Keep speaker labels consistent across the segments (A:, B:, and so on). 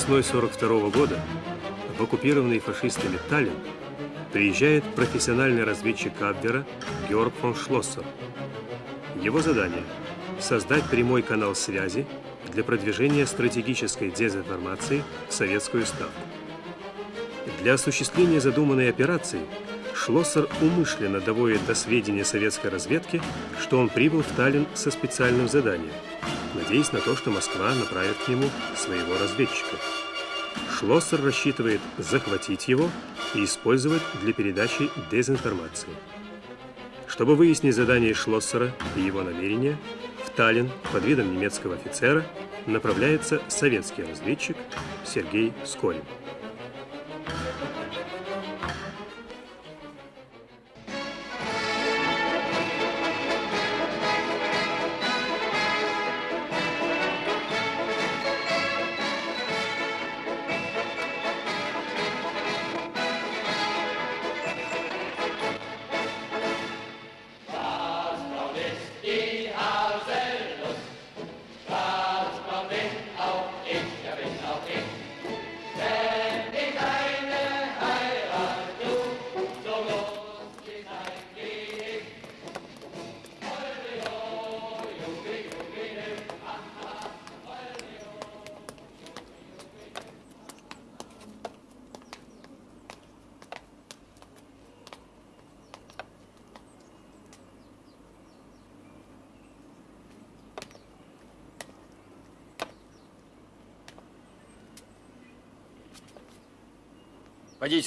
A: Весной 42 года в оккупированный фашистами Таллин приезжает профессиональный разведчик Абвера Георг фон Шлоссер. Его задание – создать прямой канал связи для продвижения стратегической дезинформации в советскую ставку. Для осуществления задуманной операции Шлоссер умышленно доводит до сведения советской разведки, что он прибыл в Таллин со специальным заданием, надеясь на то, что Москва направит к нему своего разведчика. Шлоссер рассчитывает захватить его и использовать для передачи дезинформации. Чтобы выяснить задание Шлоссера и его намерения, в Таллин под видом немецкого офицера направляется советский разведчик Сергей Скорин.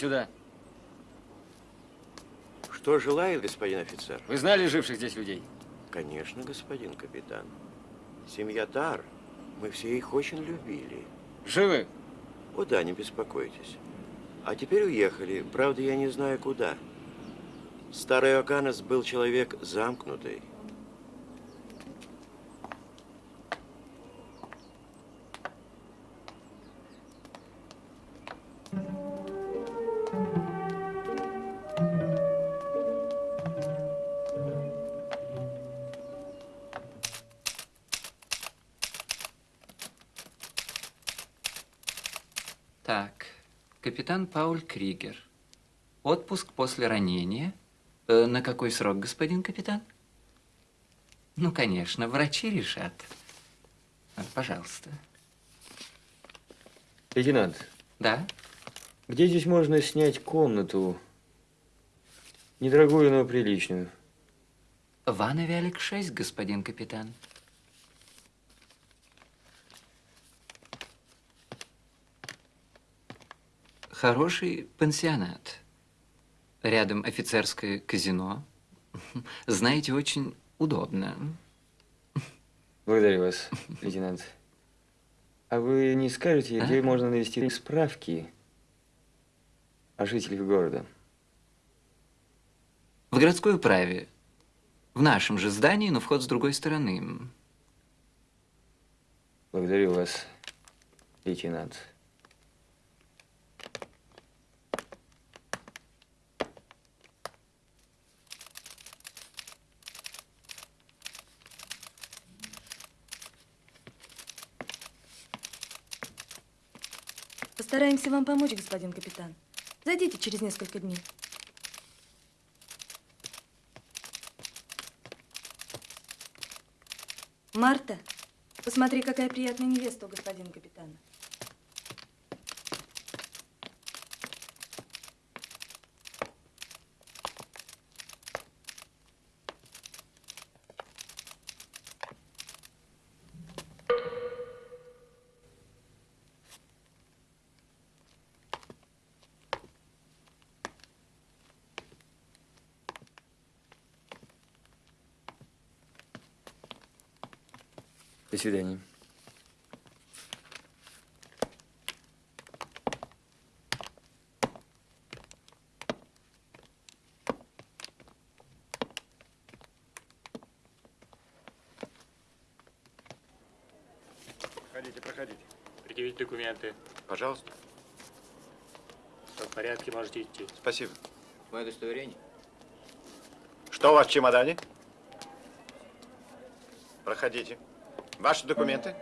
B: Сюда.
C: Что желает господин офицер?
B: Вы знали живших здесь людей?
C: Конечно, господин капитан. Семья Тар, мы все их очень любили.
B: Живы?
C: О да, не беспокойтесь. А теперь уехали. Правда, я не знаю куда. Старый Оканес был человек замкнутый.
D: Пауль Кригер. Отпуск после ранения. Э, на какой срок, господин капитан? Ну, конечно, врачи решат. Вот, Пожалуйста.
E: Лейтенант,
D: Да?
E: где здесь можно снять комнату? Недорогую, но приличную.
D: В Виолик 6, господин капитан. Хороший пансионат. Рядом офицерское казино. Знаете, очень удобно.
E: Благодарю вас, лейтенант. А вы не скажете, где
D: А?
E: можно навести справки о жителях города?
D: В городской управе. В нашем же здании, но вход с другой стороны.
E: Благодарю вас, лейтенант.
F: Постараемся вам помочь, господин капитан. Зайдите через несколько дней. Марта, посмотри, какая приятная невеста у господина капитана.
E: До свидания.
G: Проходите, проходите. Предъявить документы.
C: Пожалуйста.
G: Все в порядке, можете идти.
C: Спасибо.
B: Мое удостоверение.
C: Что у вас в чемодане? Проходите. Ваши документы?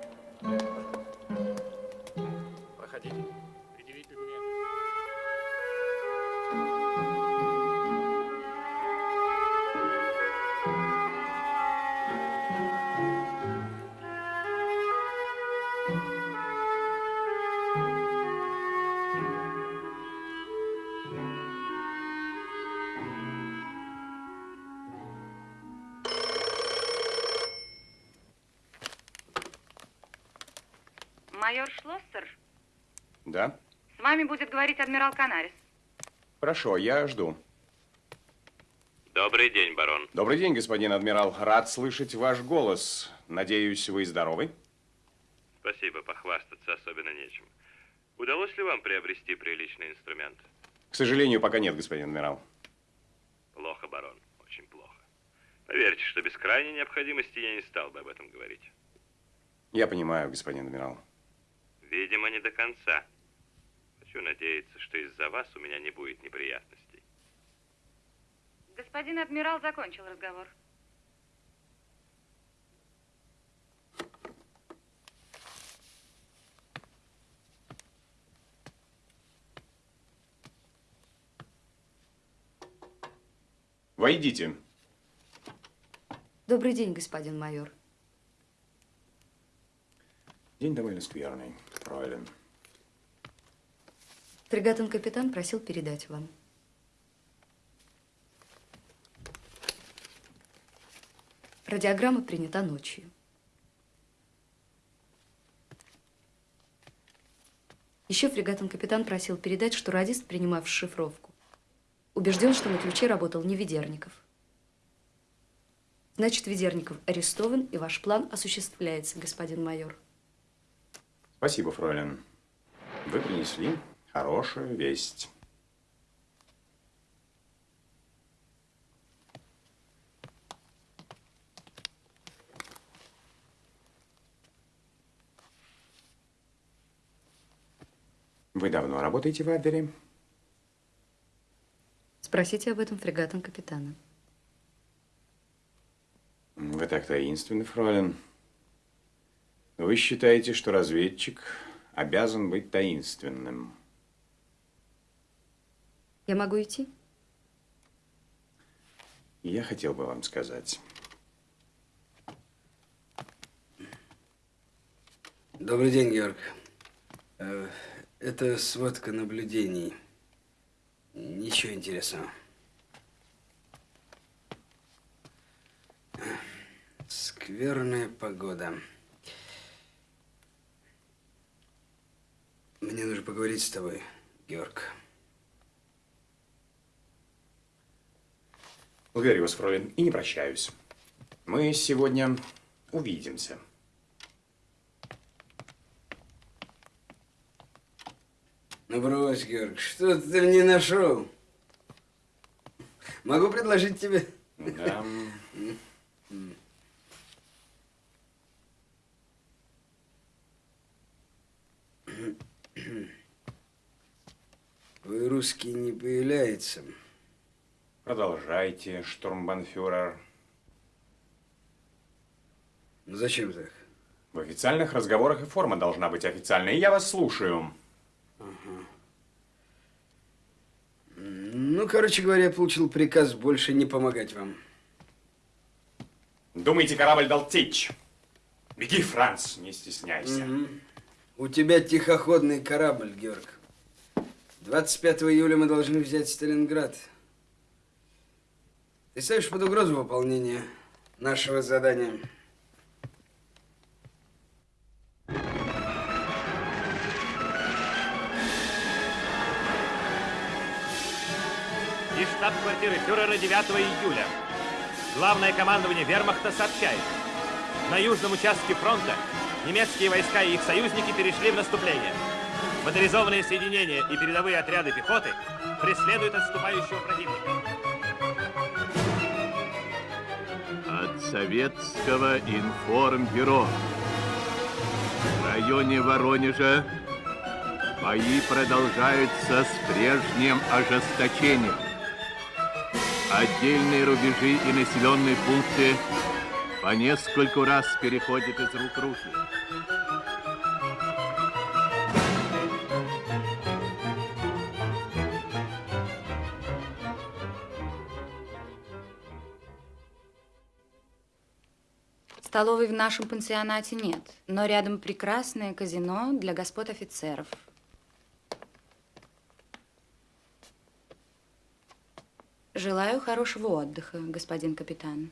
H: Адмирал Канарис.
I: Хорошо, я жду.
J: Добрый день, барон.
I: Добрый день, господин адмирал. Рад слышать ваш голос. Надеюсь, вы здоровы?
J: Спасибо, похвастаться особенно нечем. Удалось ли вам приобрести приличный инструмент?
I: К сожалению, пока нет, господин адмирал.
J: Плохо, барон, очень плохо. Поверьте, что без крайней необходимости я не стал бы об этом говорить.
I: Я понимаю, господин адмирал.
J: Видимо, не до конца. Из-за вас у меня не будет неприятностей.
H: Господин адмирал закончил разговор.
I: Войдите.
K: Добрый день, господин майор.
I: День довольно скверный, фройлен.
K: Фрегатон-капитан просил передать вам. Радиограмма принята ночью. Еще фрегатон-капитан просил передать, что радист, принимавший шифровку, убежден, что на ключе работал не Ведерников. Значит, Ведерников арестован, и ваш план осуществляется, господин майор.
I: Спасибо, фройлен. Вы принесли хорошую весть. Вы давно работаете в Абвере?
K: Спросите об этом фрегатом капитана.
I: Вы так таинственны, фройлен. Вы считаете, что разведчик обязан быть таинственным.
K: Я могу идти?
I: Я хотел бы вам сказать.
L: Добрый день, Георг. Э, Это сводка наблюдений. Ничего интересного. Скверная погода. Мне нужно поговорить с тобой, Георг.
I: Благодарю вас, фройлен, и не прощаюсь. Мы сегодня увидимся.
L: Ну брось, Георг, что ты мне нашел? Могу предложить тебе...
I: Да.
L: Вы русский не появляется.
I: Продолжайте, штурмбанфюрер.
L: Зачем так?
I: В официальных разговорах и форма должна быть официальной. Я вас слушаю.
L: Ну, короче говоря, я получил приказ больше не помогать вам.
I: Думаете, корабль дал течь? Беги, Франц, не стесняйся.
L: Мгм. У тебя тихоходный корабль, Георг. 25 июля мы должны взять Сталинград. Ты ставишь под угрозу выполнения нашего задания.
M: Из штаб-квартиры фюрера 9 июля. Главное командование вермахта сообщает. На южном участке фронта немецкие войска и их союзники перешли в наступление. Моторизованные соединения и передовые отряды пехоты преследуют отступающего противника.
N: Советского информбюро. В районе Воронежа бои продолжаются с прежним ожесточением. Отдельные рубежи и населенные пункты по нескольку раз переходят из рук в руки.
O: Столовой в нашем пансионате нет, но рядом прекрасное казино для господ офицеров. Желаю хорошего отдыха, господин капитан.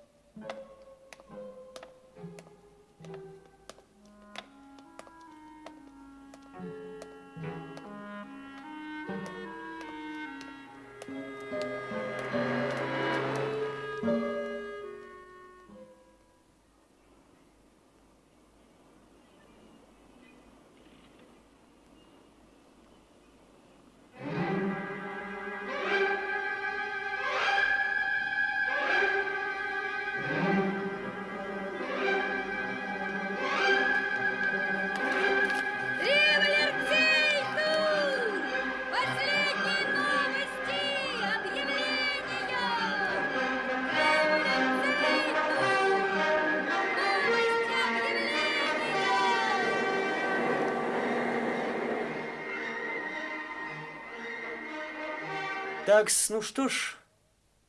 E: Так, ну что ж,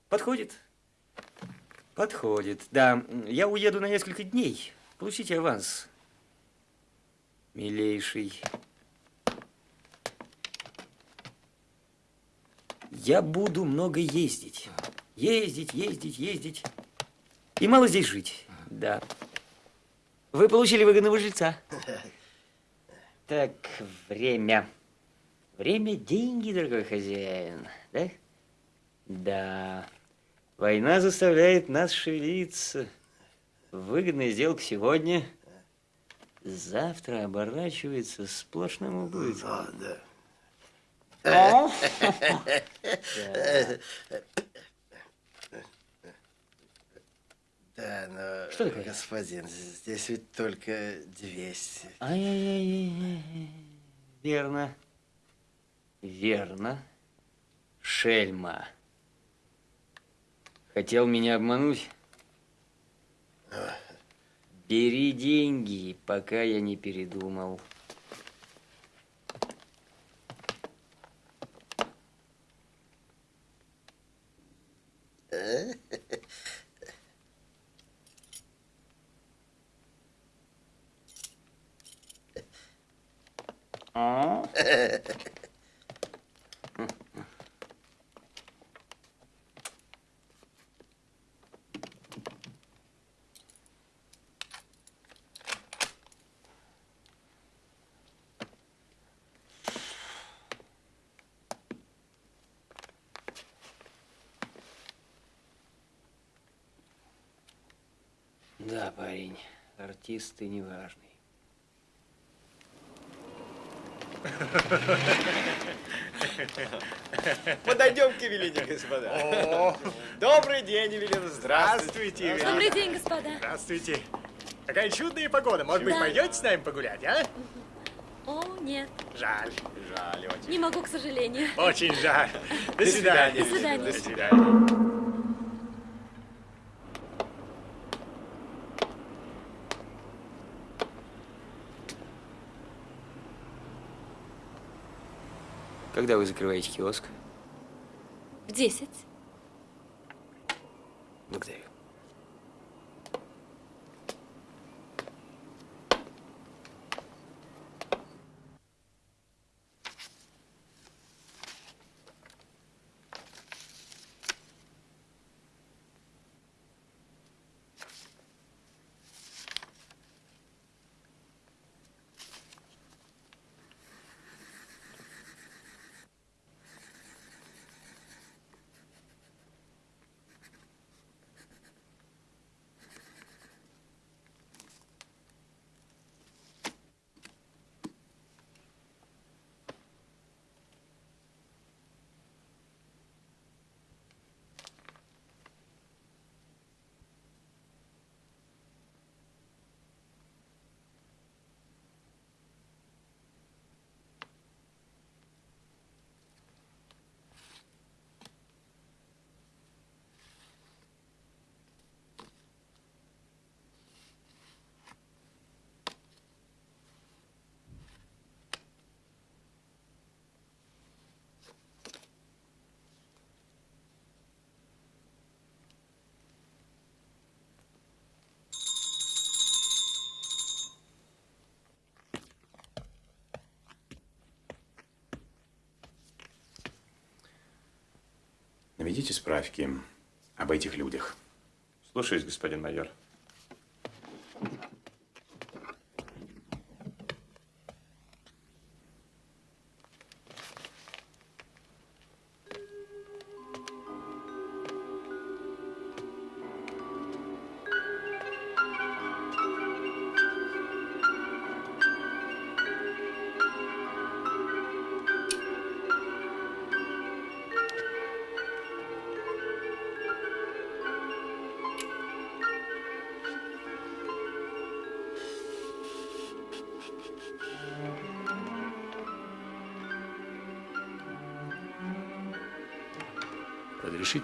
E: подходит. Подходит. Да, я уеду на несколько дней. Получите аванс. Милейший. Я буду много ездить. Ездить, ездить, ездить. И мало здесь жить. Да. Вы получили выгодного жильца. Так, время. Время – деньги, дорогой хозяин. Да? Да. Война заставляет нас шевелиться. Выгодная сделка сегодня, завтра оборачивается сплошным убытком.
P: Да,
E: да.
P: Да, но,
E: Что такое?
P: господин, здесь ведь только 200.
E: Ай-яй-яй. Верно. Верно. Шельма. Хотел меня обмануть? Бери деньги, пока я не передумал. А? Да, парень, артист ты неважный.
Q: Подойдем к Евелине, господа. Добрый день, Евелина. Здравствуйте.
G: Евелина.
H: Добрый день, господа.
G: Здравствуйте. Какая чудная погода. Может быть,
H: Да.
G: пойдете с нами погулять, а?
H: О, нет.
G: Жаль.
Q: Жаль очень.
H: Не могу, к сожалению.
G: Очень жаль. До свидания.
H: До свидания.
G: До свидания.
E: Когда вы закрываете киоск?
H: В
E: 10.
I: Наведите справки об этих людях.
M: Слушаюсь, господин майор.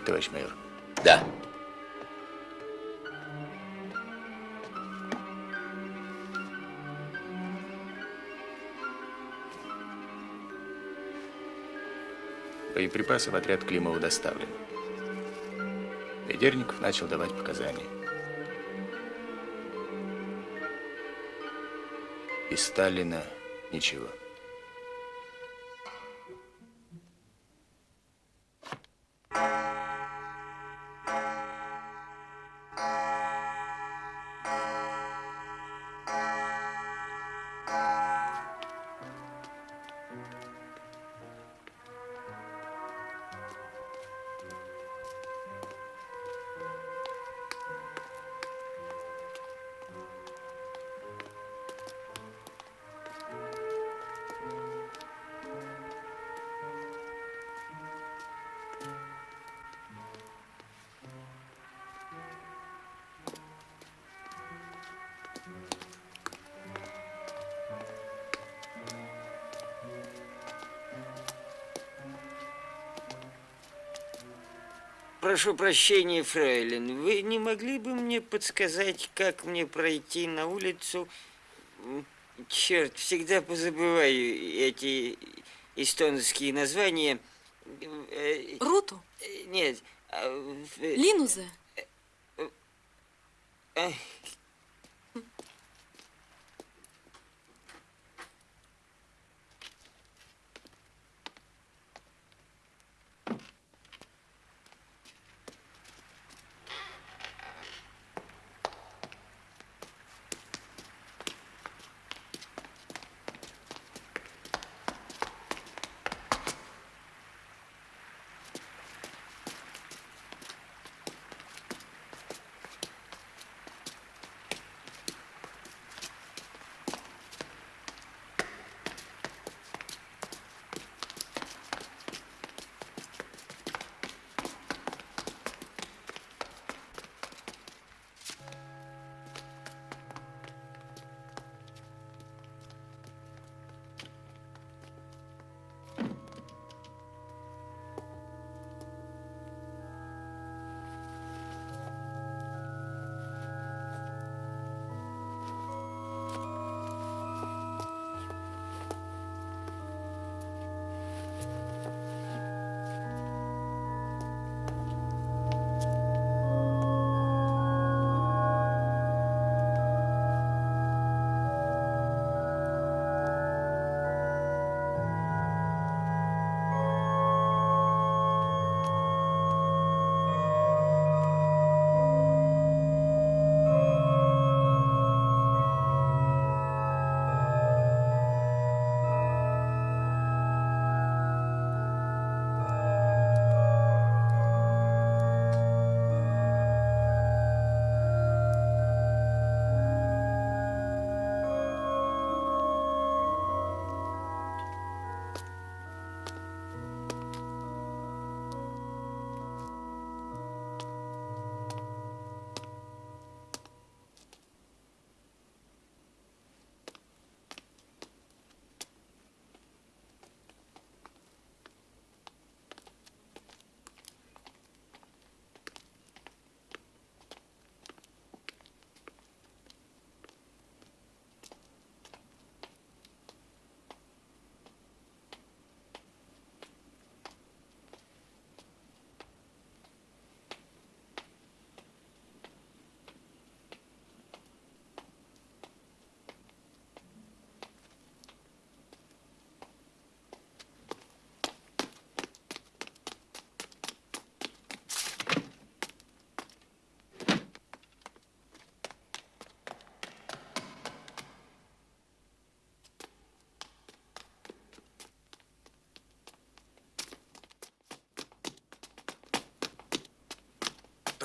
B: Товарищ майор?
R: Да.
B: Боеприпасы в отряд Климова доставлены. Ведерников начал давать показания. Из Сталина ничего.
S: Прошу прощения, фрейлин, вы не могли бы мне подсказать, как мне пройти на улицу? Черт, всегда позабываю эти эстонские названия. Э,
H: Руту?
S: э, Нет. а,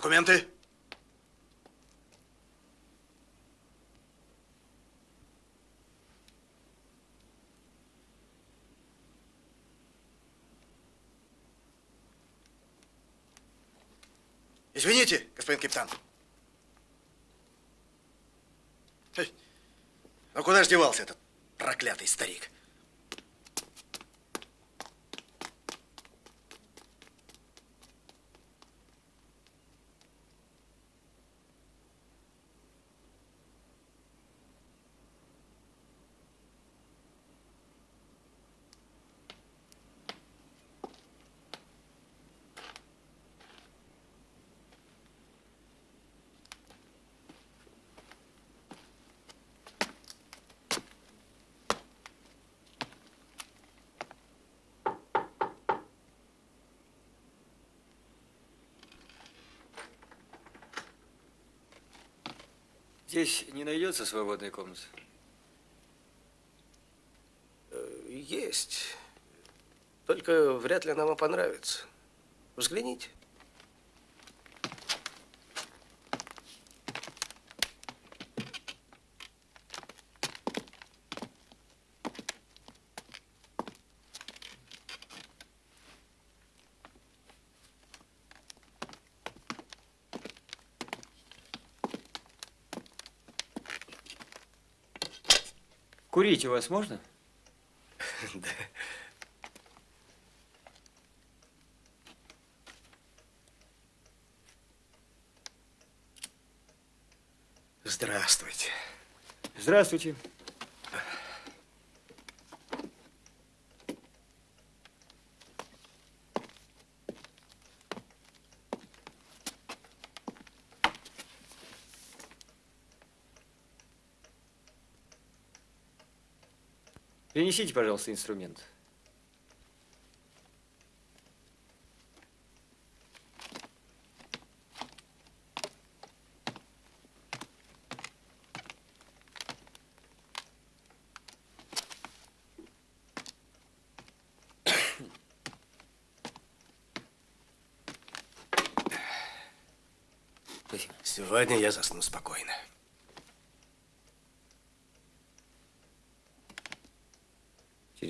P: Документы? Извините, господин капитан. Эй, Ну куда ж девался этот проклятый старик?
E: Здесь не найдется свободной комнаты?
R: Э, Есть. Только вряд ли она вам понравится. Взгляните.
E: Курить у вас можно?
R: Да. Здравствуйте.
E: Здравствуйте. Принесите, пожалуйста, инструмент.
R: Сегодня я засну спокойно.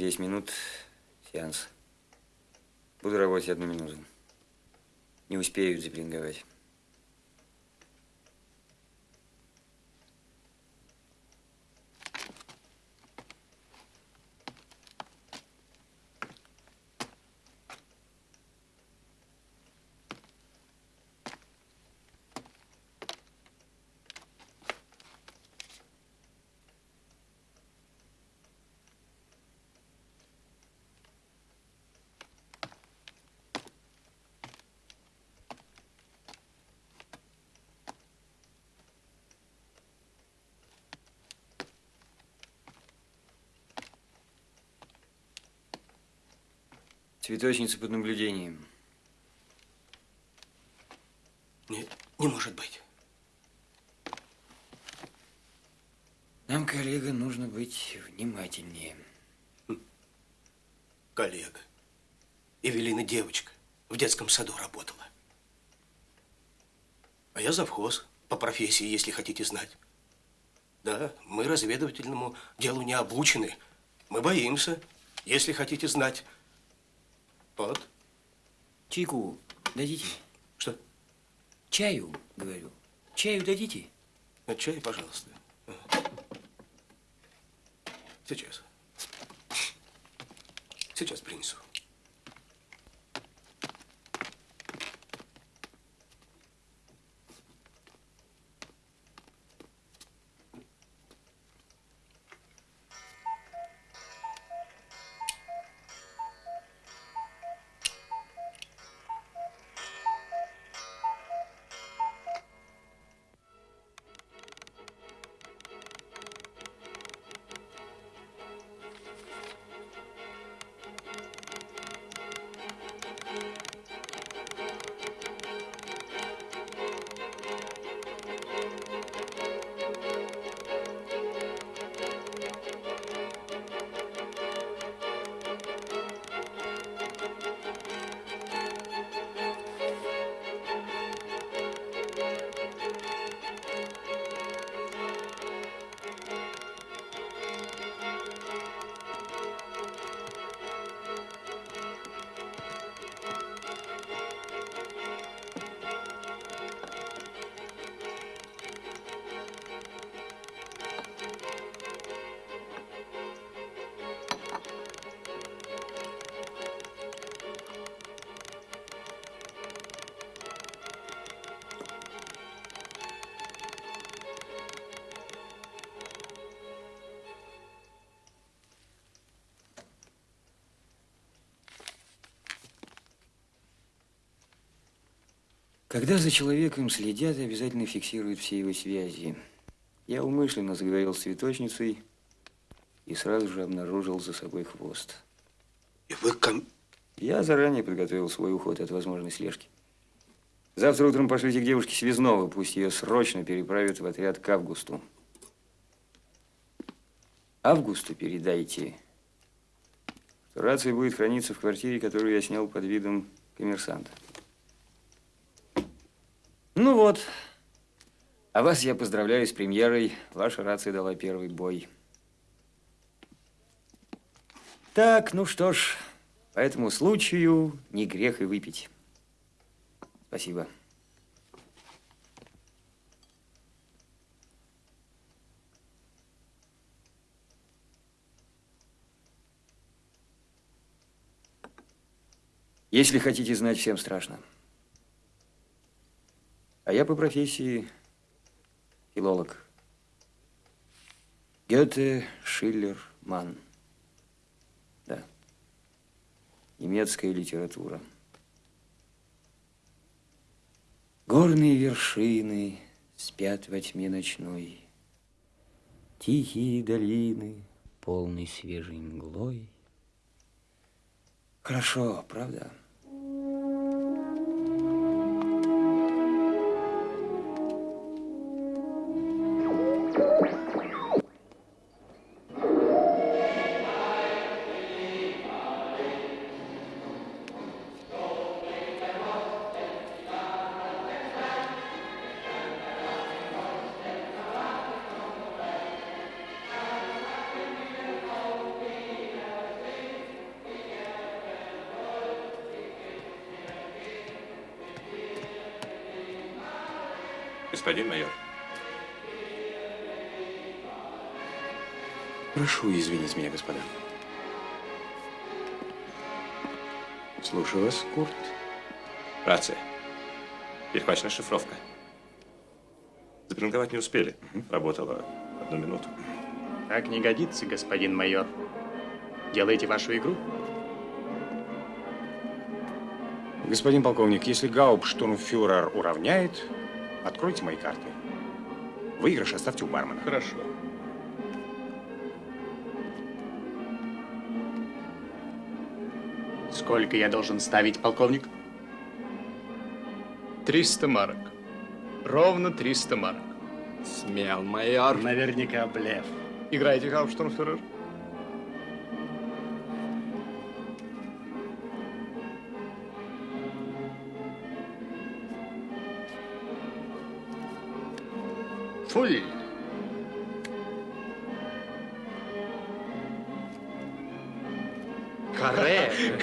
E: 10 минут сеанс. Буду работать одну минуту. Не успею заблинговать. Цветочница под наблюдением.
R: Не, не может быть.
E: Нам, коллега, нужно быть внимательнее.
R: Коллега. Эвелина девочка. В детском саду работала. А я завхоз по профессии, если хотите знать. Да, мы разведывательному делу не обучены. Мы боимся, если хотите знать. Вот.
E: Чайку дадите?
R: Что?
E: Чаю, говорю. Чаю дадите?
R: А чай, пожалуйста. Сейчас. Сейчас принесу.
E: Когда за человеком следят, обязательно фиксируют все его связи. Я умышленно заговорил с цветочницей и сразу же обнаружил за собой хвост.
R: И вы ком...
E: Я заранее подготовил свой уход от возможной слежки. Завтра утром пошлите к девушке Связного, пусть ее срочно переправят в отряд к Августу. Августу передайте, что рация будет храниться в квартире, которую я снял под видом коммерсанта. Вот. А вас я поздравляю с премьерой. Ваша рация дала первый бой. Так, ну что ж, по этому случаю не грех и выпить. Спасибо. Если хотите знать, всем страшно. А я по профессии филолог. Гёте, Шиллер, Манн. Да. Немецкая литература. Горные вершины спят во тьме ночной. Тихие долины, полной свежей мглой. Хорошо, правда?
I: Извинить меня, господа. Слушаю вас, Курт.
M: Рация. Перехвачена шифровка. Запринговать не успели. Работала одну минуту.
G: Так не годится, господин майор. Делайте вашу игру.
I: Господин полковник, если Гауптштурмфюрер уравняет, откройте мои карты. Выигрыш оставьте у бармена.
M: Хорошо.
G: Сколько я должен ставить, полковник? 300 марок. Ровно 300 марок.
Q: Смел, майор.
G: Наверняка блеф. Играйте, Гауптштурмфюрер. Фуль.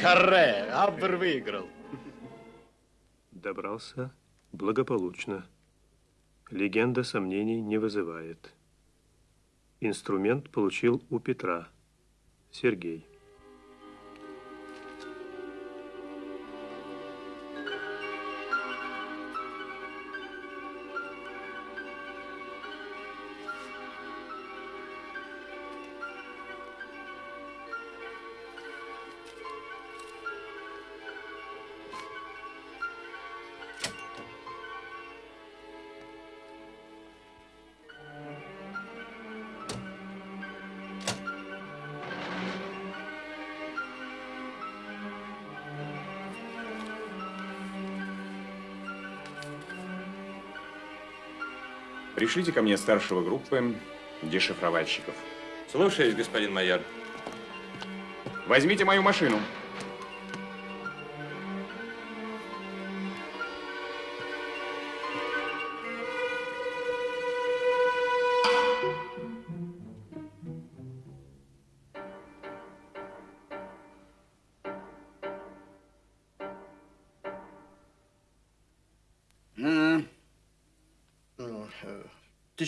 G: Каре, Аббер выиграл.
A: Добрался благополучно. Легенда сомнений не вызывает. Инструмент получил у Петра. Сергей.
I: Пришлите ко мне старшего группы дешифровальщиков.
M: Слушаюсь, господин майор.
I: Возьмите мою машину.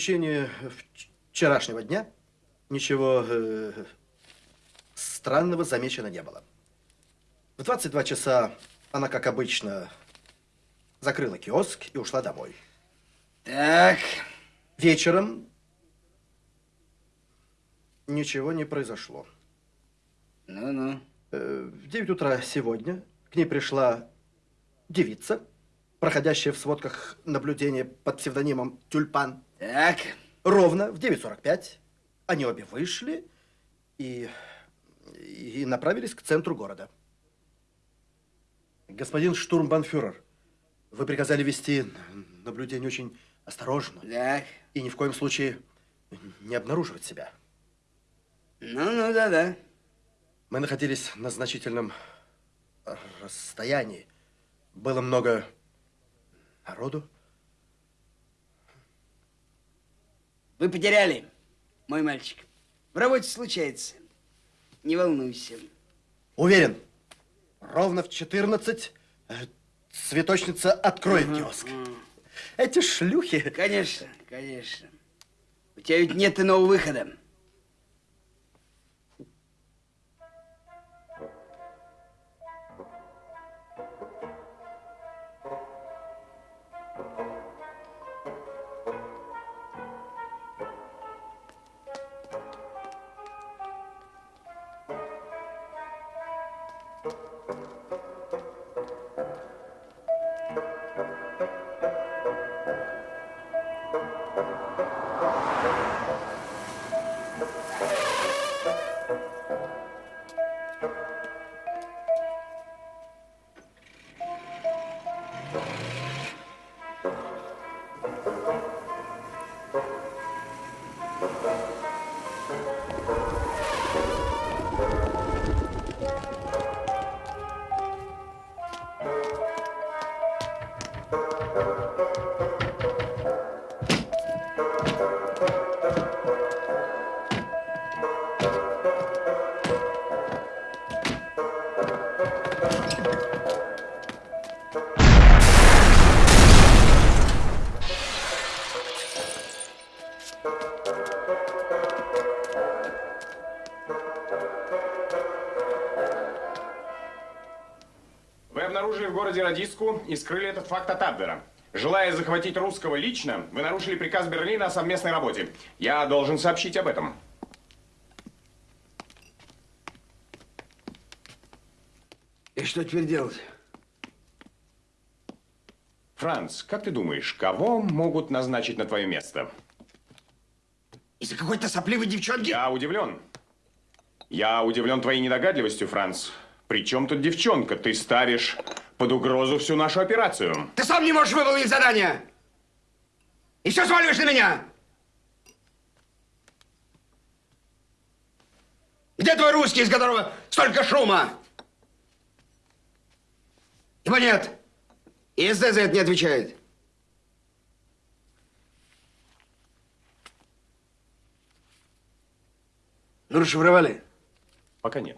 P: Течение вч- вчерашнего дня ничего э, странного замечено не было. В 22 часа она, как обычно, закрыла киоск и ушла домой.
L: Так.
P: Вечером ничего не произошло.
L: Ну-ну.
P: Э, В 9 утра сегодня к ней пришла девица, проходящее в сводках наблюдение под псевдонимом Тюльпан.
L: Так.
P: Ровно в 9.45 они обе вышли и, и направились к центру города. Господин штурмбанфюрер, вы приказали вести наблюдение очень осторожно.
L: Так.
P: И ни в коем случае не обнаруживать себя.
L: Ну-ну, да-да.
P: Мы находились на значительном расстоянии. Было много народу.
L: Вы потеряли, мой мальчик. В работе случается. Не волнуйся.
P: Уверен, ровно в 14 э, цветочница откроет
L: Ага,
P: киоск. Эти шлюхи...
L: Конечно, конечно. У тебя ведь нет иного выхода.
I: Вы обнаружили в городе радистку и скрыли этот факт от Абвера. Желая захватить русского лично, вы нарушили приказ Берлина о совместной работе. Я должен сообщить об этом.
L: И что теперь делать?
I: Франц, как ты думаешь, кого могут назначить на твое место?
L: Из-за какой-то сопливой девчонки?
I: Я удивлен. Я удивлен твоей недогадливостью, Франц. Причем тут девчонка? Ты ставишь под угрозу всю нашу операцию.
L: Ты сам не можешь выполнить задание! И все сваливаешь на меня! Где твой русский, из которого столько шума? Его нет. И СД за это не отвечает. Ну, расшифровали?
I: Пока нет.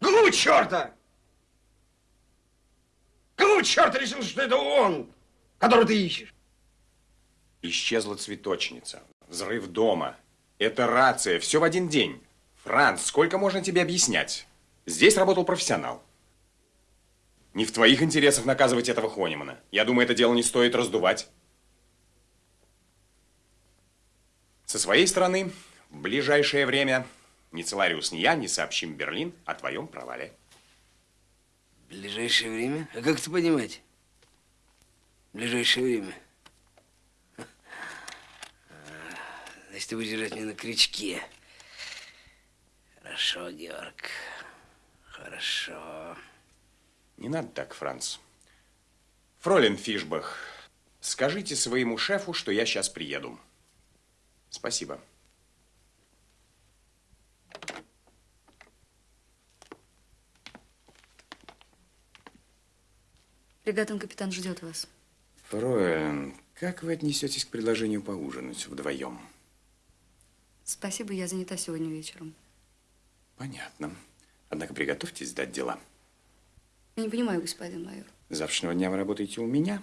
L: Какого черта? Какого черта решил, что это он, которого ты ищешь?
I: Исчезла цветочница. Взрыв дома. Это рация. Все в один день. Франц, сколько можно тебе объяснять? Здесь работал профессионал. Не в твоих интересах наказывать этого Хонимана. Я думаю, это дело не стоит раздувать. Со своей стороны, в ближайшее время ни Целариус, ни я не сообщим Берлин о твоем провале.
L: Ближайшее время? А как это понимать? Ближайшее время. Значит, ты будешь держать меня на крючке. Хорошо, Георг. Хорошо.
I: Не надо так, Франц. Фролин Фишбах, скажите своему шефу, что я сейчас приеду. Спасибо.
K: Фрегатом капитан ждет вас.
I: Фройлен, как вы отнесетесь к предложению поужинать вдвоем?
K: Спасибо, я занята сегодня вечером.
I: Понятно. Однако приготовьтесь сдать дела.
K: Я не понимаю, господин майор.
I: С завтрашнего дня вы работаете у меня.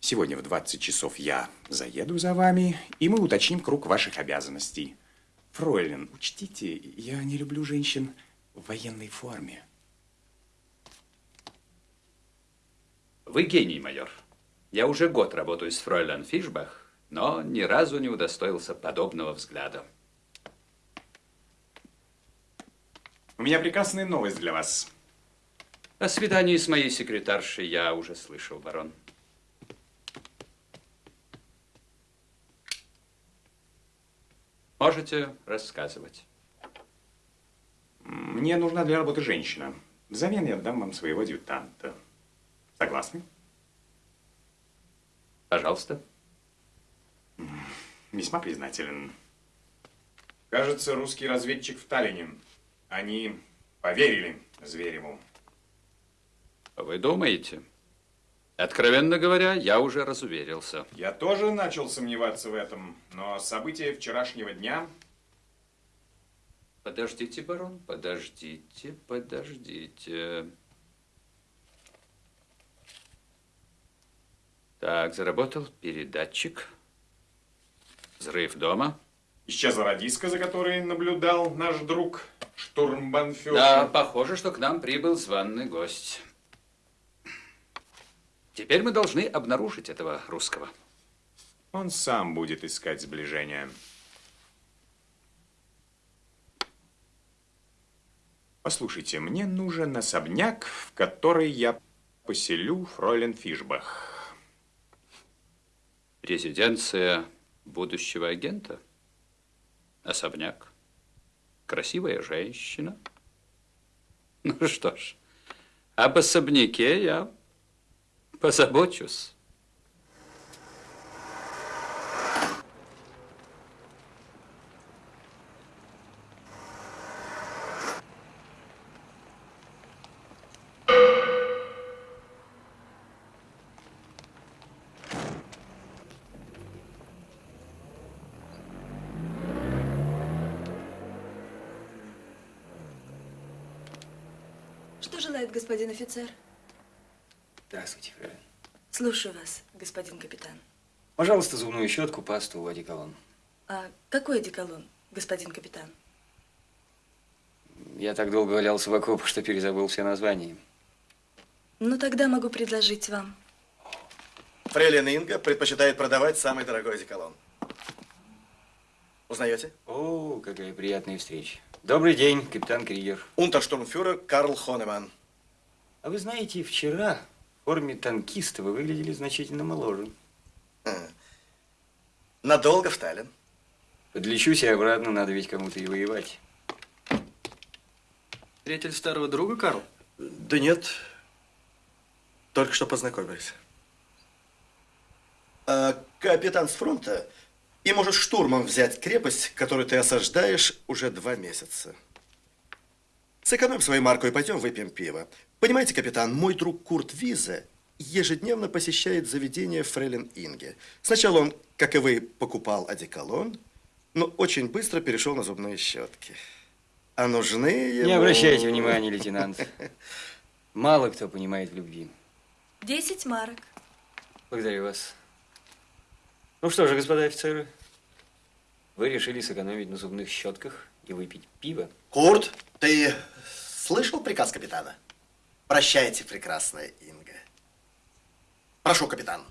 I: Сегодня в 20 часов я заеду за вами, и мы уточним круг ваших обязанностей. Фройлен, учтите, я не люблю женщин в военной форме.
T: Вы гений, майор. Я уже год работаю с фройлен Фишбах, но ни разу не удостоился подобного взгляда.
I: У меня прекрасная новость для вас.
T: О свидании с моей секретаршей я уже слышал, барон. Можете рассказывать.
I: Мне нужна для работы женщина. Взамен я дам вам своего дютанта. Согласны?
T: Пожалуйста.
I: Весьма признателен. Кажется, русский разведчик в Таллине. Они поверили Звереву.
T: Вы думаете? Откровенно говоря, я уже разуверился.
I: Я тоже начал сомневаться в этом, но события вчерашнего дня...
T: Подождите, барон, подождите, подождите. Так, заработал передатчик. Взрыв дома.
I: Исчезла радиска, за которой наблюдал наш друг штурмбанфюрер.
T: Да, похоже, что к нам прибыл званный гость. Теперь мы должны обнаружить этого русского.
I: Он сам будет искать сближение. Послушайте, мне нужен особняк, в который я поселю фройлен Фишбах.
T: Резиденция будущего агента? Особняк? Красивая женщина? Ну что ж, об особняке я позабочусь.
F: Что желает господин офицер?
E: Здравствуйте, фрейлин.
F: Слушаю вас, господин капитан.
E: Пожалуйста, зубную щетку, пасту, одеколон.
F: А какой одеколон, господин капитан?
E: Я так долго валялся в окопах, что перезабыл все названия.
F: Ну, тогда могу предложить вам.
P: Фрейлин Инга предпочитает продавать самый дорогой одеколон. Узнаете?
E: О, какая приятная встреча. Добрый день, капитан Кригер.
P: Унтерштурмфюрер Карл Хонеман.
E: А вы знаете, вчера в форме танкиста вы выглядели значительно моложе.
P: Надолго в Таллин?
E: Подлечусь и обратно, надо ведь кому-то и воевать.
P: Приятель старого друга, Карл? Да нет. Только что познакомились. А, капитан с фронта и может штурмом взять крепость, которую ты осаждаешь уже два месяца. Сэкономим свою марку и пойдем выпьем пиво. Понимаете, капитан, мой друг Курт Визе ежедневно посещает заведение Фрейлин Инге. Сначала он, как и вы, покупал одеколон, но очень быстро перешел на зубные щетки. А нужны ему...
E: Не обращайте внимания, лейтенант. Мало кто понимает в любви.
F: Десять марок.
E: Благодарю вас. Ну что же, господа офицеры, вы решили сэкономить на зубных щетках и выпить пиво?
P: Курт, ты слышал приказ капитана? Прощайте, прекрасная Инга. Прошу, капитан.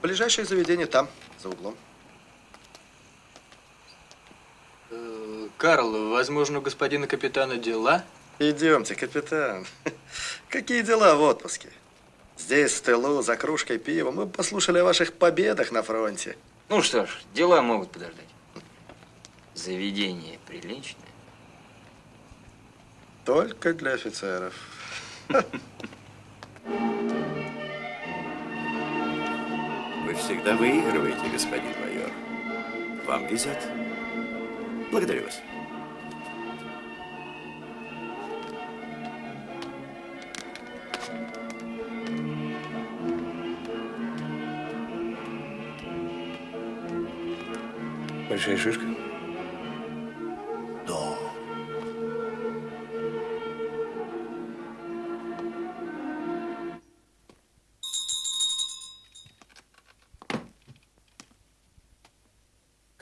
P: Ближайшее заведение там, за углом.
U: Э, Карл, возможно, у господина капитана дела?
P: Идемте, капитан. Какие дела в отпуске? Здесь, в тылу, за кружкой пива, мы послушали о ваших победах на фронте.
E: Ну что ж, дела могут подождать. Заведение приличное.
P: Только для офицеров.
C: Вы всегда выигрываете, господин майор. Вам везет. Благодарю вас.
E: Большая шишка?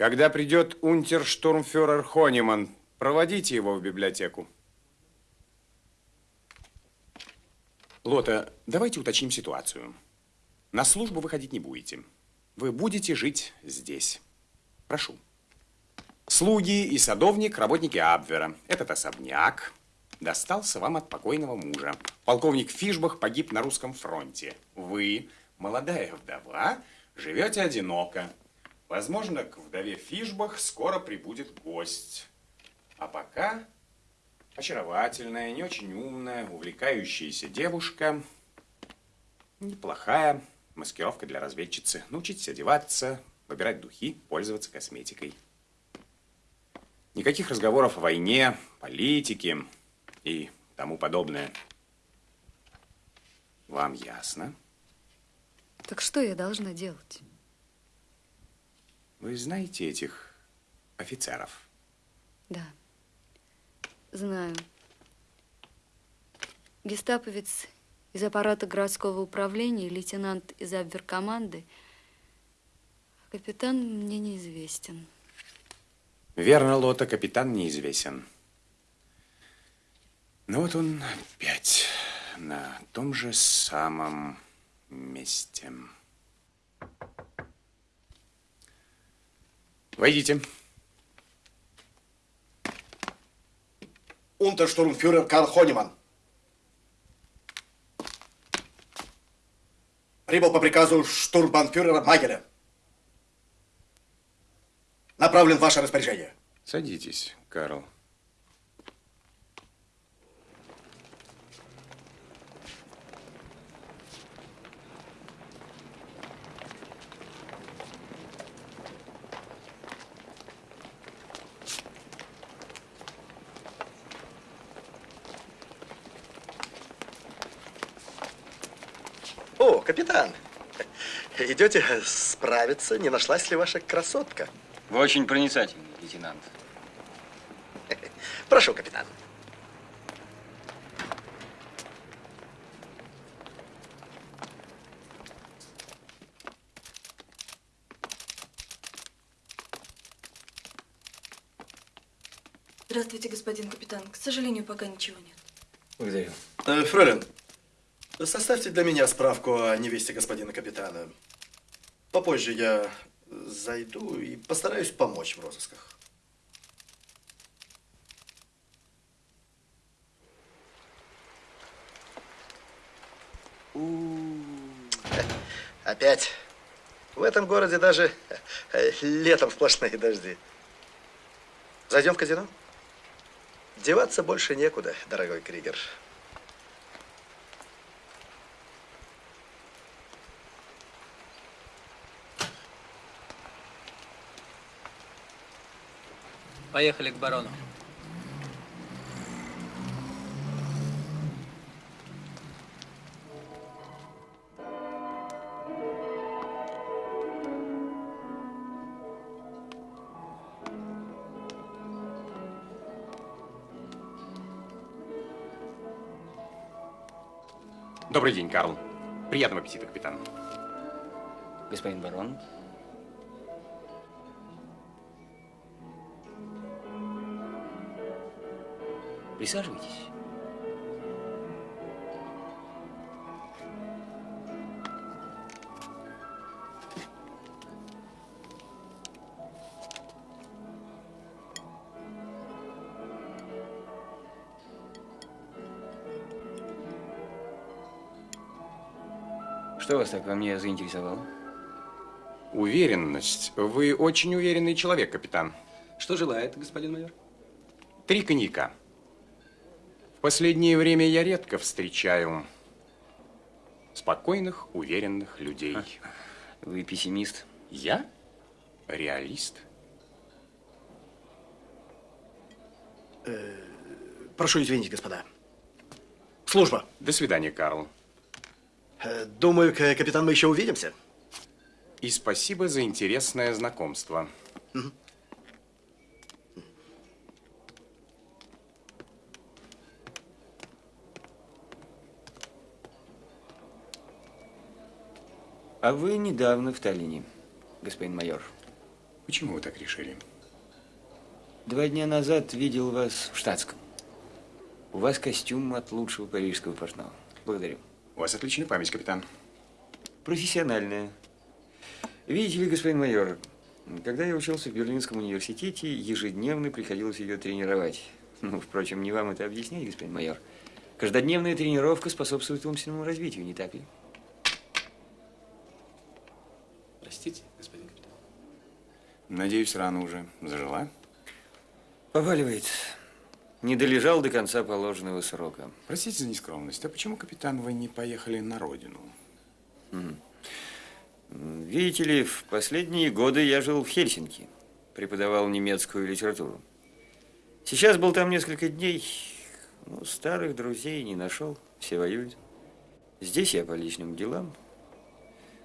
I: Когда придет унтерштурмфюрер Хониман, проводите его в библиотеку. Лота, давайте уточним ситуацию. На службу выходить не будете. Вы будете жить здесь. Прошу. Слуги и садовник, работники Абвера. Этот особняк достался вам от покойного мужа. Полковник Фишбах погиб на русском фронте. Вы молодая вдова, живете одиноко. Возможно, к вдове Фишбах скоро прибудет гость. А пока очаровательная, не очень умная, увлекающаяся девушка, неплохая маскировка для разведчицы. Научитесь одеваться, выбирать духи, пользоваться косметикой. Никаких разговоров о войне, политике и тому подобное. Вам ясно?
K: Так что я должна делать?
I: Вы знаете этих офицеров?
K: Да. Знаю. Гестаповец из аппарата городского управления, лейтенант из обверкоманды, а капитан мне неизвестен.
I: Верно, Лота, капитан неизвестен. Ну вот он опять на том же самом месте. Войдите.
P: Унтерштурмфюрер Карл Хониман. Прибыл по приказу штурмбанфюрера Магеля. Направлен в ваше распоряжение.
I: Садитесь, Карл.
P: О, капитан. Идете справиться, не нашлась ли ваша красотка?
E: Вы очень проницательный, лейтенант.
P: Прошу, капитан.
F: Здравствуйте, господин капитан. К сожалению, пока ничего нет.
E: Благодарю.
P: Э, Фролин, составьте для меня справку о невесте господина капитана. Попозже я зайду и постараюсь помочь в розысках. Опять. В этом городе даже э, летом сплошные дожди. Зайдем в казино? Деваться больше некуда, дорогой Кригер.
U: Поехали к барону.
I: Добрый день, Карл. Приятного аппетита, капитан.
E: Господин барон. Присаживайтесь. Что вас так во мне заинтересовало?
I: Уверенность. Вы очень уверенный человек, капитан.
U: Что желает, господин майор?
I: Три коньяка. В последнее время я редко встречаю спокойных, уверенных людей.
E: Вы пессимист?
I: Я? Реалист.
P: Э, прошу извинить, господа. Служба.
I: До свидания, Карл.
P: Э, думаю, капитан, мы еще увидимся.
I: И спасибо за интересное знакомство.
E: А вы недавно в Таллине, господин майор.
I: Почему вы так решили?
E: Два дня назад видел вас в штатском. У вас костюм от лучшего парижского портного. Благодарю.
I: У вас отличная память, капитан.
E: Профессиональная. Видите ли, господин майор, когда я учился в Берлинском университете, ежедневно приходилось ее тренировать. Ну, впрочем, не вам это объяснять, господин майор. Каждодневная тренировка способствует умственному развитию, не так ли?
I: Надеюсь, рана уже зажила?
E: Поваливает. Не долежал до конца положенного срока.
I: Простите за нескромность, а почему, капитан, вы не поехали на родину?
E: Видите ли, в последние годы я жил в Хельсинки. Преподавал немецкую литературу. Сейчас был там несколько дней. Ну, старых друзей не нашел. Все воюют. Здесь я по личным делам.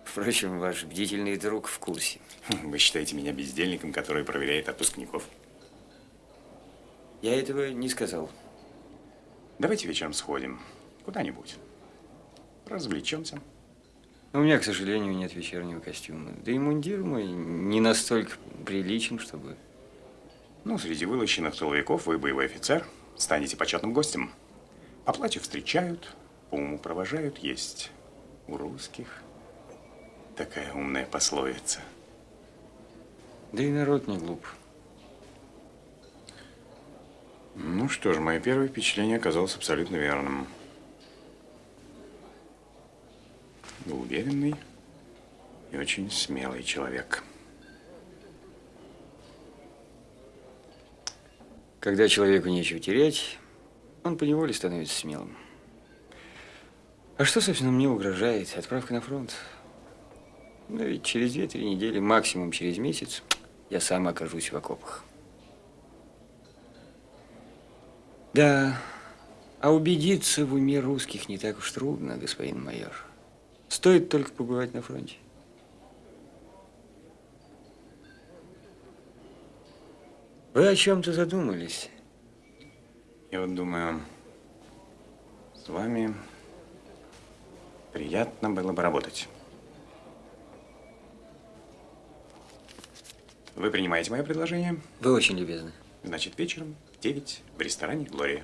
E: Впрочем, ваш бдительный друг в курсе.
I: Вы считаете меня бездельником, который проверяет отпускников?
E: Я этого не сказал.
I: Давайте вечером сходим куда-нибудь. Развлечемся.
E: Но у меня, к сожалению, нет вечернего костюма. Да и мундир мой не настолько приличен, чтобы...
I: Ну, среди вылощенных тыловиков вы боевой офицер, станете почетным гостем. По платью встречают, по уму провожают, есть у русских такая умная пословица.
E: Да и народ не глуп.
I: Ну что ж, мое первое впечатление оказалось абсолютно верным. Уверенный и очень смелый человек.
E: Когда человеку нечего терять, он поневоле становится смелым. А что, собственно, мне угрожает? Отправка на фронт. Ну, ведь через две-три недели, максимум через месяц, я сам окажусь в окопах. Да, а убедиться в уме русских не так уж трудно, господин майор. Стоит только побывать на фронте. Вы о чем-то задумались?
I: Я вот думаю, с вами приятно было бы работать. Вы принимаете мое предложение?
E: Вы очень любезны.
I: Значит, вечером в 9 в ресторане «Глория».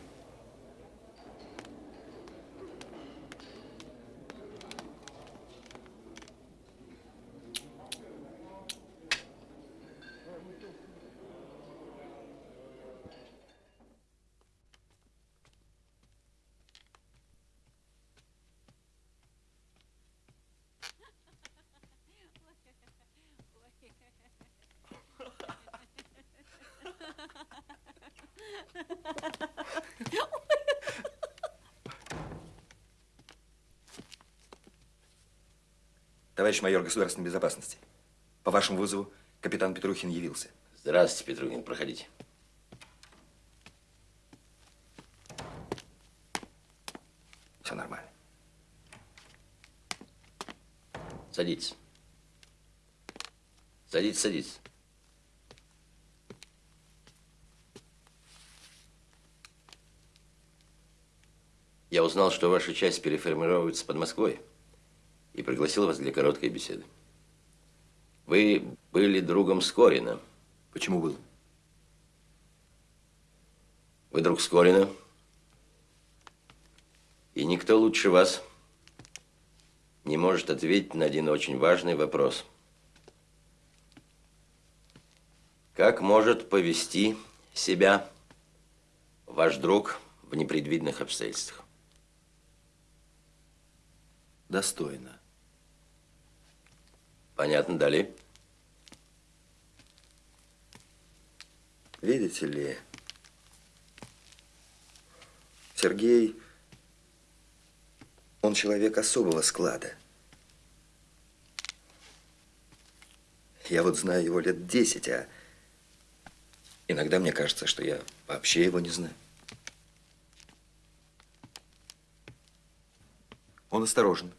V: Товарищ майор государственной безопасности, по вашему вызову капитан Петрухин явился.
W: Здравствуйте, Петрухин, проходите.
V: Все нормально.
W: Садитесь. Садитесь, садитесь. Я узнал, что ваша часть переформируется под Москвой пригласил вас для короткой беседы. Вы были другом Скорина.
V: Почему был?
W: Вы друг Скорина. И никто лучше вас не может ответить на один очень важный вопрос. Как может повести себя ваш друг в непредвиденных обстоятельствах?
V: Достойно.
W: Понятно, далее.
V: Видите ли, Сергей, он человек особого склада. Я вот знаю его лет десять, а иногда мне кажется, что я вообще его не знаю. Он осторожен,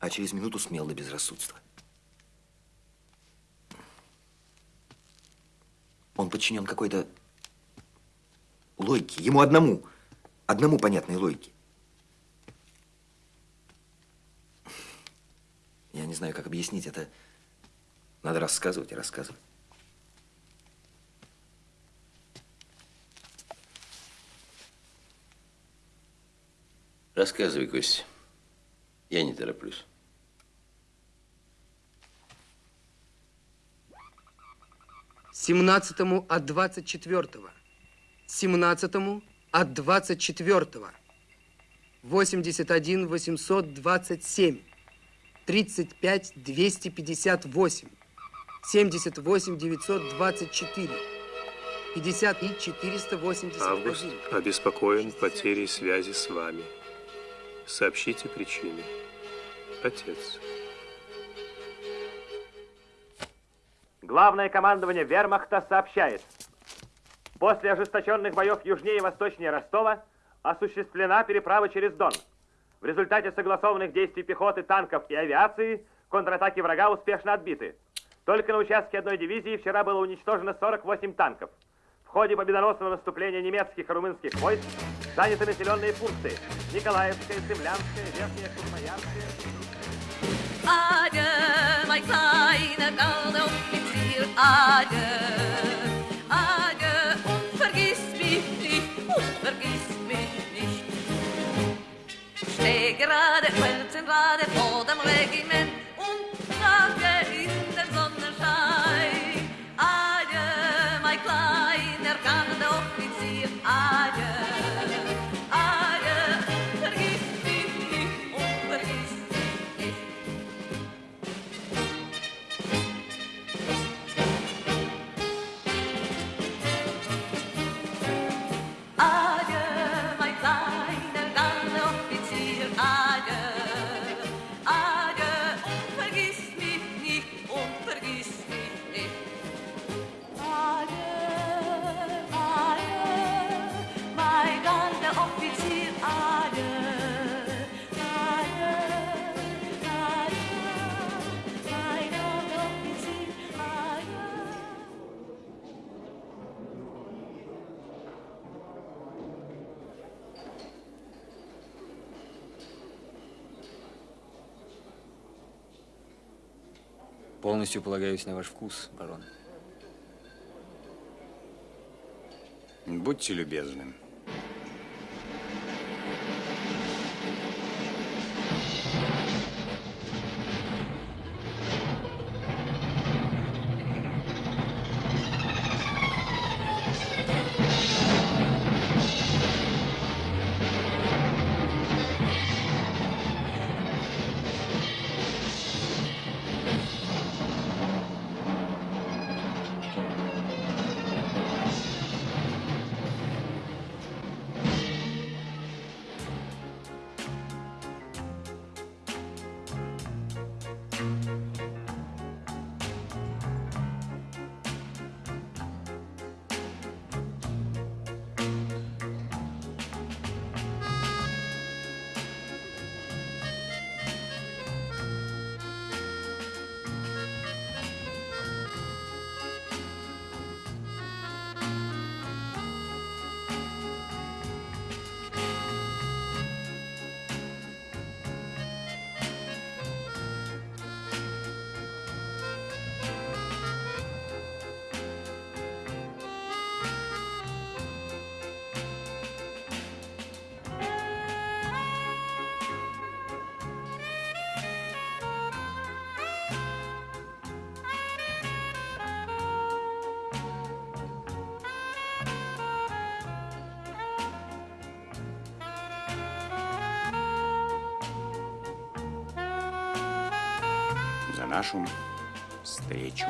V: а через минуту смел до безрассудства. Он подчинен какой-то логике, ему одному, одному понятной логике. Я не знаю, как объяснить это. Надо рассказывать и рассказывать.
W: Рассказывай, Костя. Я не тороплюсь.
X: Семнадцатому от двадцать четвертого. Семнадцатому от двадцать четвертого. Восемьдесят один восемьсот двадцать семь. Тридцать пять двести пятьдесят восемь. 78 924, 50 и 481.
A: Август обеспокоен потерей связи с вами. Сообщите причины. Отец.
M: Главное командование вермахта сообщает. После ожесточенных боев южнее и восточнее Ростова осуществлена переправа через Дон. В результате согласованных действий пехоты, танков и авиации контратаки врага успешно отбиты. Только на участке одной дивизии вчера было уничтожено 48 танков. В ходе победоносного наступления немецких и румынских войск заняты населенные пункты Николаевская, Землянская, Верхняя Курмаярская.
Y: Adieu, mein kleiner Gardeoffizier, adieu. Adieu und vergiss mich nicht, und vergiss mich nicht. Steh gerade, Felsengrade vor dem Regiment
E: Полностью полагаюсь на ваш вкус, барон.
I: Будьте любезны. Нашу встречу.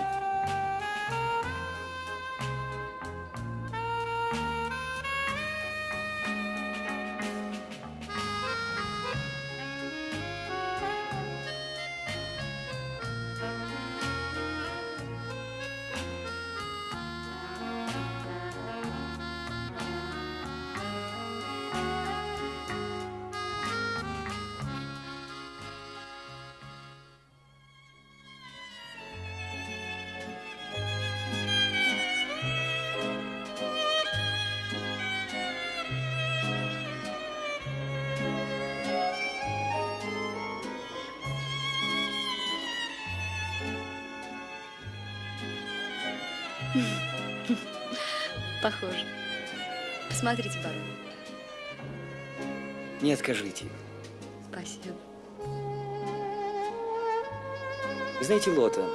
E: Не откажите.
K: Спасибо.
E: Знаете, Лота,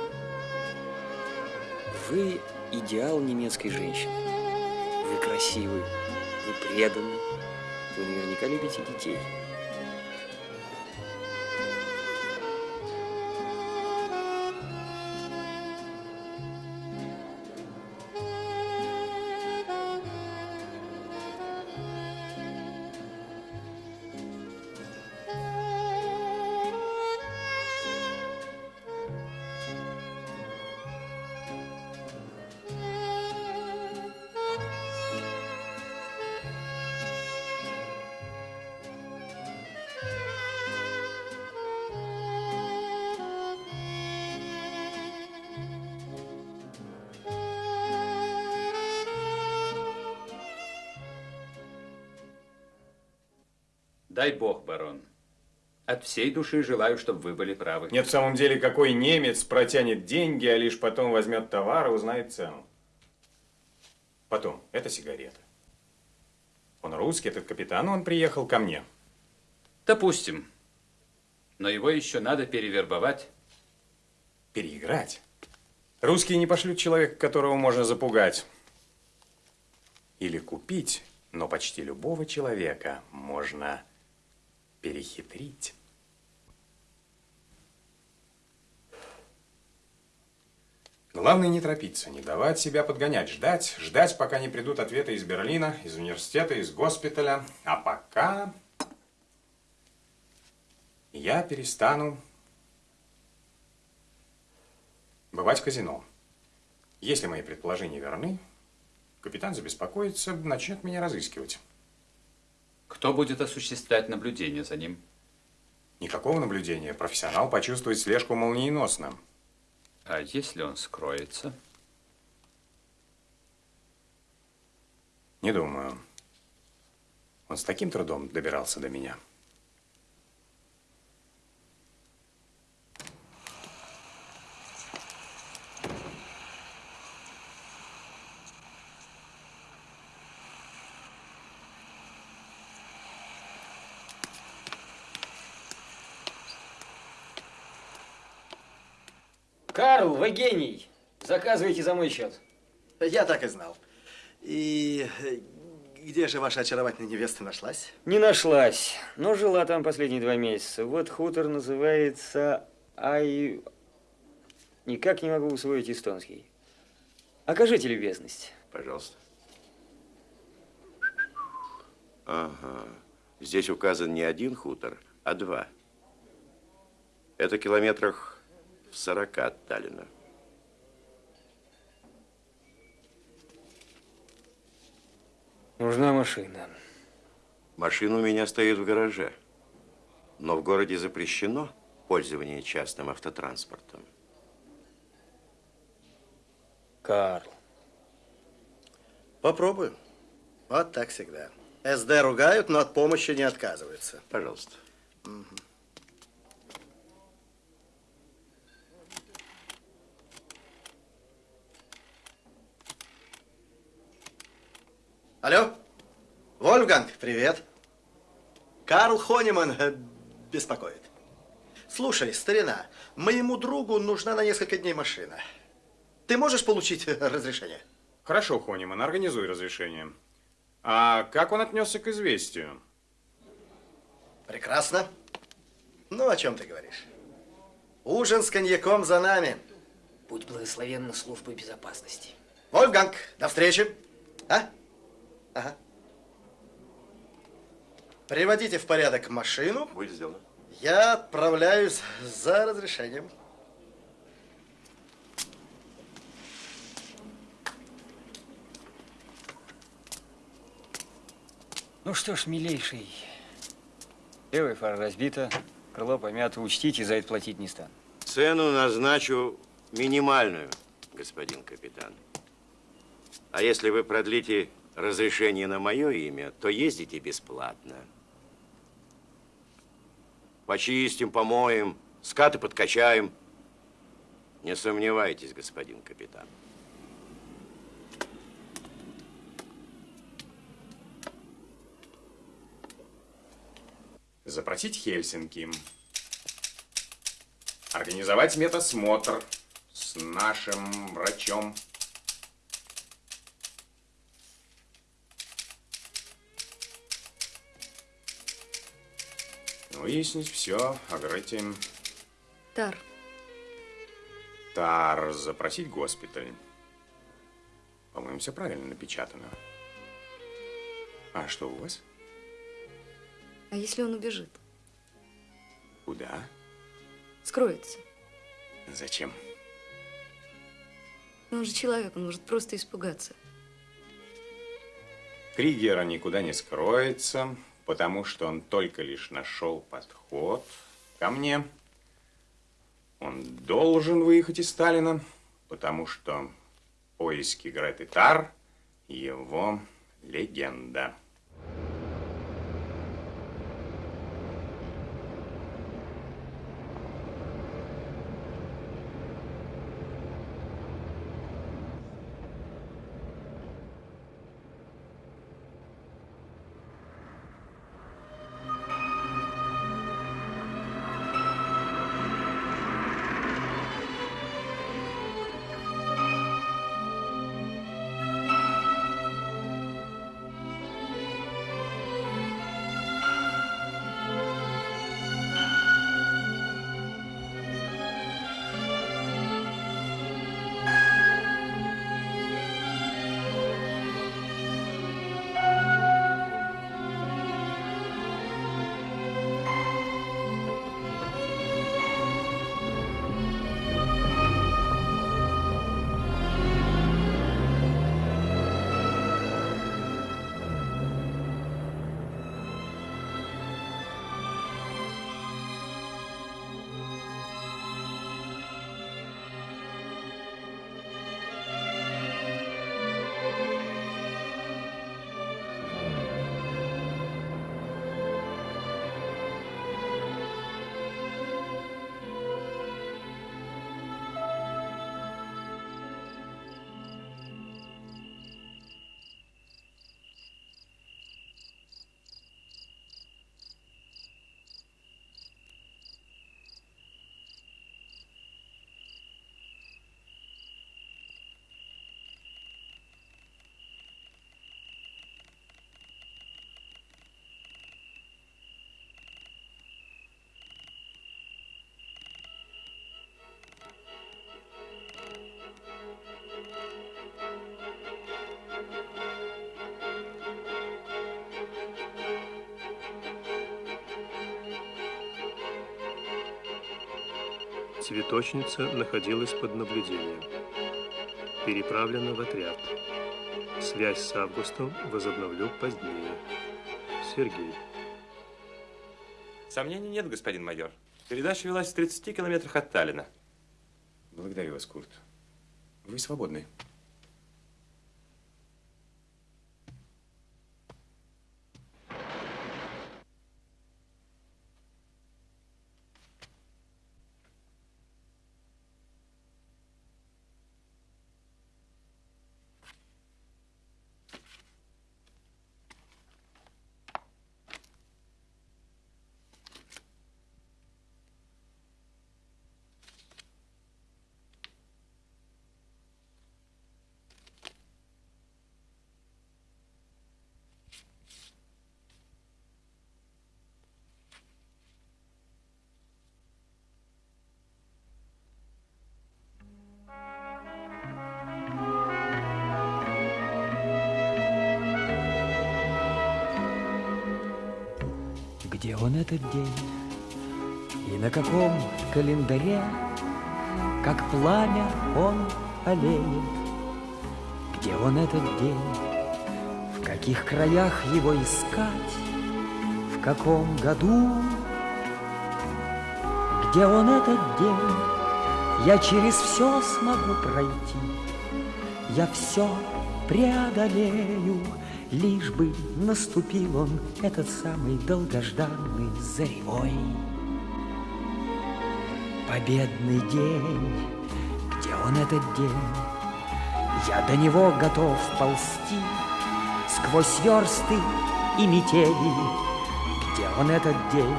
E: вы идеал немецкой женщины. Вы красивы, вы преданы, вы наверняка любите детей.
T: Дай бог, барон. От всей души желаю, чтобы вы были правы.
I: Нет, в самом деле, какой немец протянет деньги, а лишь потом возьмет товар и узнает цену. Потом, это сигарета. Он русский, этот капитан, он приехал ко мне.
T: Допустим. Но его еще надо перевербовать.
I: Переиграть? Русские не пошлют человека, которого можно запугать. Или купить, но почти любого человека можно перехитрить. Главное не торопиться, не давать себя подгонять, ждать, ждать, пока не придут ответы из Берлина, из университета, из госпиталя. А пока я перестану бывать в казино. Если мои предположения верны, капитан забеспокоится, начнет меня разыскивать.
T: Кто будет осуществлять наблюдение за ним?
I: Никакого наблюдения. Профессионал почувствует слежку молниеносно.
T: А если он скроется?
I: Не думаю. Он с таким трудом добирался до меня.
E: Карл, вы гений. Заказывайте за мой счет.
P: Я так и знал. И э, где же ваша очаровательная невеста нашлась?
E: Не нашлась, но жила там последние два месяца. Вот хутор называется Ай... Никак не могу усвоить эстонский. Окажите любезность.
C: Пожалуйста. Ага. Здесь указан не один хутор, а два. Это километрах в 40 от Таллина.
E: Нужна машина.
C: Машина у меня стоит в гараже. Но в городе запрещено пользование частным автотранспортом.
E: Карл.
P: Попробую. Вот так всегда. СД ругают, но от помощи не отказываются.
C: Пожалуйста.
P: Мгм. Алло? Вольфганг, привет. Карл Хониман э, беспокоит. Слушай, старина, моему другу нужна на несколько дней машина. Ты можешь получить э, разрешение?
I: Хорошо, Хониман, организуй разрешение. А как он отнесся к известию?
P: Прекрасно. Ну, о чем ты говоришь? Ужин с коньяком за нами.
E: Будь благословенна служба безопасности.
P: Вольфганг, до встречи. А? Ага. Приводите в порядок машину.
C: Будет сделано.
P: Я отправляюсь за разрешением.
E: Ну что ж, милейший. Левая фара разбита, крыло помято. Учтите, за это платить не стану.
C: Цену назначу минимальную, господин капитан. А если вы продлите разрешение на мое имя, то ездите бесплатно. Почистим, помоем, скаты подкачаем. Не сомневайтесь, господин капитан.
I: Запросить Хельсинки. Организовать медосмотр с нашим врачом. Выяснить все о Грете.
K: Тар,
I: Тар, запросить госпиталь. По-моему, все правильно напечатано. А что у вас?
K: а если он убежит?
I: Куда?
K: Скроется.
I: Зачем?
K: Но он же человек, он может просто испугаться.
I: Кригера никуда не скроется, потому что он только лишь нашел подход ко мне. Он должен выехать из Сталина, потому что поиски Греты Тар – его легенда.
A: Цветочница находилась под наблюдением. Переправлена в отряд. Связь с Августом возобновлю позднее. Сергей.
B: Сомнений нет, господин майор. Передача велась в 30 километрах от Таллина.
I: Благодарю вас, Курт. Вы свободны.
E: Он этот день? И на каком календаре, Как пламя он олеет? Где он этот день? В каких краях его искать? В каком году? Где он этот день? Я через все смогу пройти, Я все преодолею, Лишь бы наступил он, этот самый долгожданный заревой. Победный день, где он этот день? Я до него готов ползти Сквозь версты и метели. Где он этот день?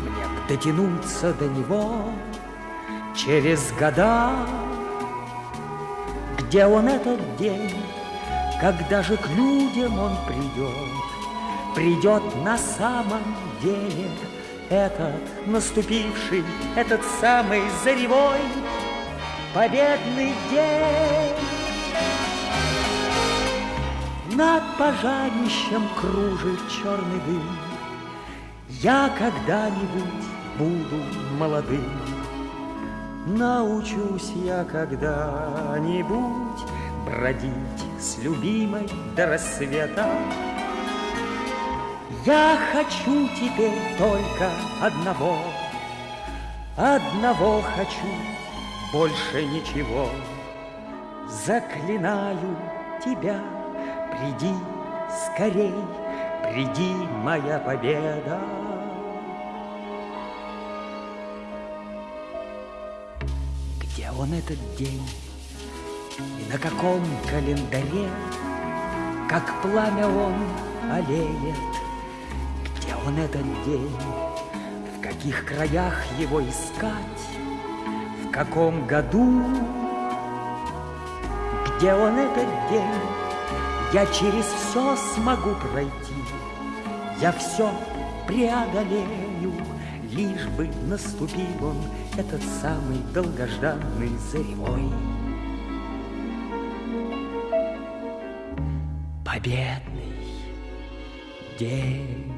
E: Мне б дотянуться до него Через года. Где он этот день? Когда же к людям он придет, Придет на самом деле Этот наступивший, этот самый заревой Победный день. Над пожарищем кружит черный дым. Я когда-нибудь буду молодым. Научусь я когда-нибудь бродить с любимой до рассвета. Я хочу теперь только одного, одного хочу, больше ничего. Заклинаю тебя, приди скорей, приди, моя победа. Где он этот день? И на каком календаре, Как пламя он олеет? Где он этот день? В каких краях его искать? В каком году? Где он этот день? Я через все смогу пройти, Я все преодолею, Лишь бы наступил он, Этот самый долгожданный заревой. Победный день.